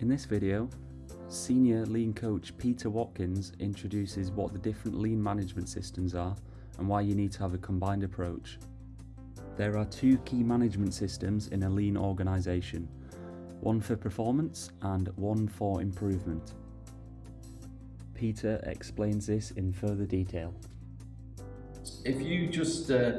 In this video, Senior Lean Coach Peter Watkins introduces what the different lean management systems are and why you need to have a combined approach. There are two key management systems in a lean organisation, one for performance and one for improvement. Peter explains this in further detail. If you just uh,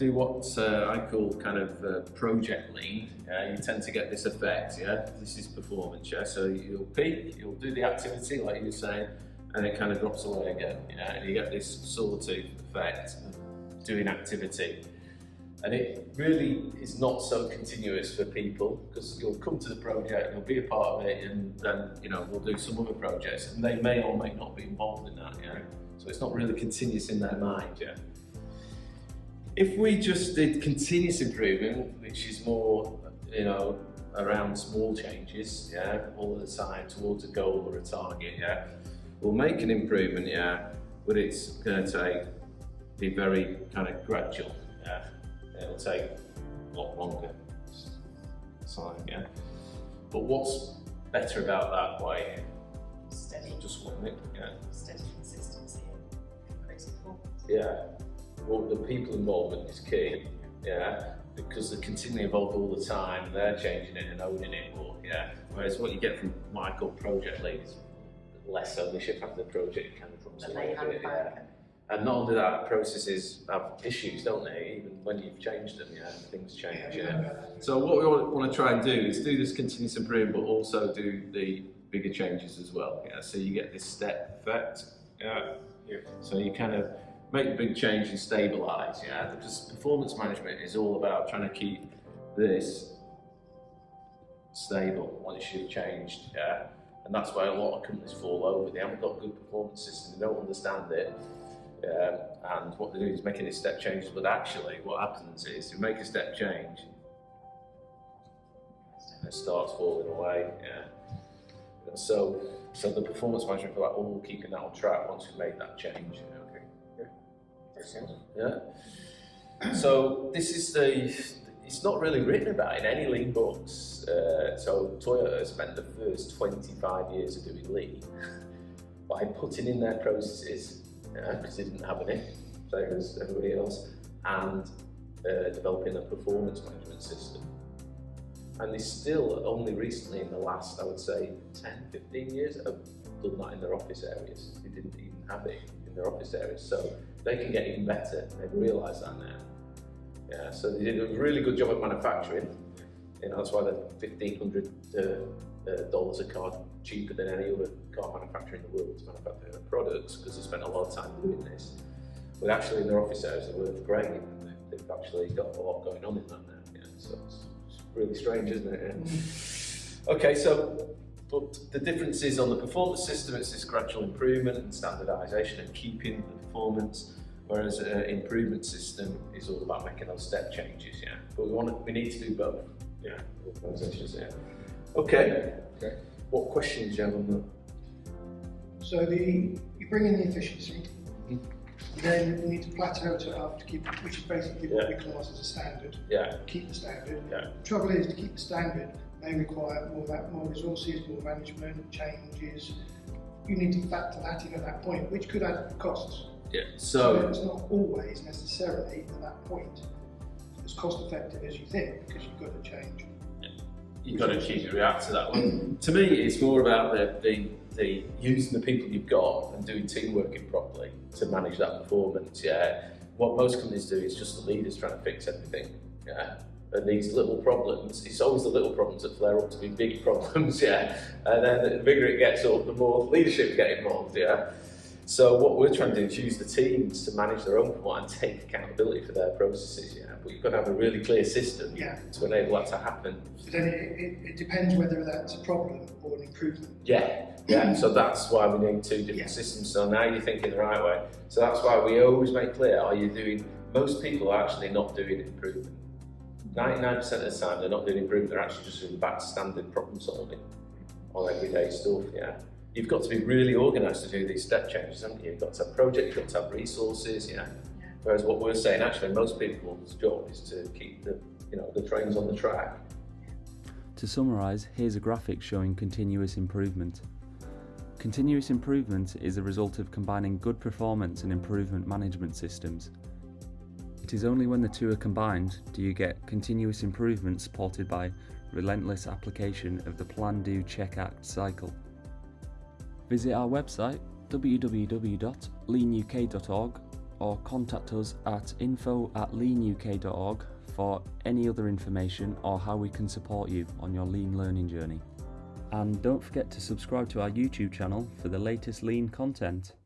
do what uh, I call kind of uh, project lean, you tend to get this effect, yeah? This is performance, yeah? So you'll peak, you'll do the activity like you were saying, and it kind of drops away again, yeah? And you get this sawtooth effect of doing activity. And it really is not so continuous for people because you'll come to the project, you'll be a part of it, and then you know we'll do some other projects, and they may or may not be involved in that. Yeah, so it's not really continuous in their mind. Yeah. If we just did continuous improvement, which is more, you know, around small changes, yeah, all the time towards a goal or a target, yeah, we'll make an improvement, yeah, but it's going to take be very kind of gradual, yeah. It'll take a lot longer time, yeah. But what's better about that way? Steady, Just one minute, yeah. steady consistency and principle. Yeah. Well, the people involvement is key, yeah, because they're continually involved all the time, and they're changing it and owning it more, yeah. Whereas what you get from Michael project leads, less ownership after the project kind of comes But away they have with yeah. And not only that, processes have issues, don't they? Even when you've changed them, yeah, things change, yeah. So what we want to try and do is do this continuous improvement, but also do the bigger changes as well. Yeah, so you get this step effect. Yeah. Yeah. So you kind of make the big change and stabilize. Yeah, because performance management is all about trying to keep this stable once you've changed. Yeah, and that's why a lot of companies fall over. They haven't got good performance systems, They don't understand it. Um, and what they're doing is making these step changes, but actually what happens is you make a step change and it starts falling away. Yeah. And so, so the performance management for that, all keeping that on track once we've made that change. Okay. Yeah. Yeah. So this is the. It's not really written about in any lean books. Uh, so Toyota spent the first 25 years of doing lean by putting in their processes because they didn't have any, same as everybody else, and uh, developing a performance management system. And they still, only recently in the last, I would say, 10, 15 years, have done that in their office areas. They didn't even have it in their office areas. So they can get even better. They've realised that now. Yeah, so they did a really good job at manufacturing. You know, that's why they're $1,500 uh, uh, a car cheaper than any other car manufacturer in the world to manufacture their products because they spent a lot of time doing this. But actually in their office hours, they work great they've, they've actually got a lot going on in that now. Yeah, so it's, it's really strange, isn't it? Yeah. Okay, so but the difference is on the performance system, it's this gradual improvement and standardization and keeping the performance, whereas an improvement system is all about making those step changes, yeah. But we want to, we need to do both, yeah, organizations, yeah. Okay. Okay. What questions do you have on that? So the you bring in the efficiency, Mhm. then you need to plateau it up to keep, which is basically what we class as a standard. Yeah, Keep the standard. Yeah. The trouble is to keep the standard may require more that more resources, more management, changes. You need to factor that in at that point, which could add costs. yeah. So So, it's not always necessarily at that point as cost effective as you think because you've got to change. you've got to keep react to that one. to me, it's more about the, the, the using the people you've got and doing team working properly to manage that performance. Yeah. What most companies do is just the leaders trying to fix everything. Yeah. And these little problems, it's always the little problems that flare up to be big problems, yeah. And then the bigger it gets up, the more leadership get involved, yeah. So what we're trying to do is use the teams to manage their own performance and take accountability for their processes, yeah. But you've got to have a really clear system Yeah. to enable that to happen. But then it, it, it depends whether that's a problem or an improvement. Yeah, yeah. So that's why we need two different Yeah. systems. So now you're thinking the right way. So that's why we always make clear: Are you doing? Most people are actually not doing improvement. Ninety-nine percent of the time, they're not doing improvement. They're actually just doing back standard problem solving on everyday stuff. Yeah. You've got to be really organised to do these step changes, haven't you? You've got to have projects, you've got to have resources. Yeah. Whereas what we're saying, actually, most people's job is to keep the, you know, the trains on the track. To summarise, here's a graphic showing continuous improvement. Continuous improvement is a result of combining good performance and improvement management systems. It is only when the two are combined do you get continuous improvement supported by relentless application of the Plan, Do, Check, Act cycle. Visit our website www.leanuk.org or contact us at info at leanuk.org for any other information or how we can support you on your lean learning journey. And don't forget to subscribe to our YouTube channel for the latest lean content.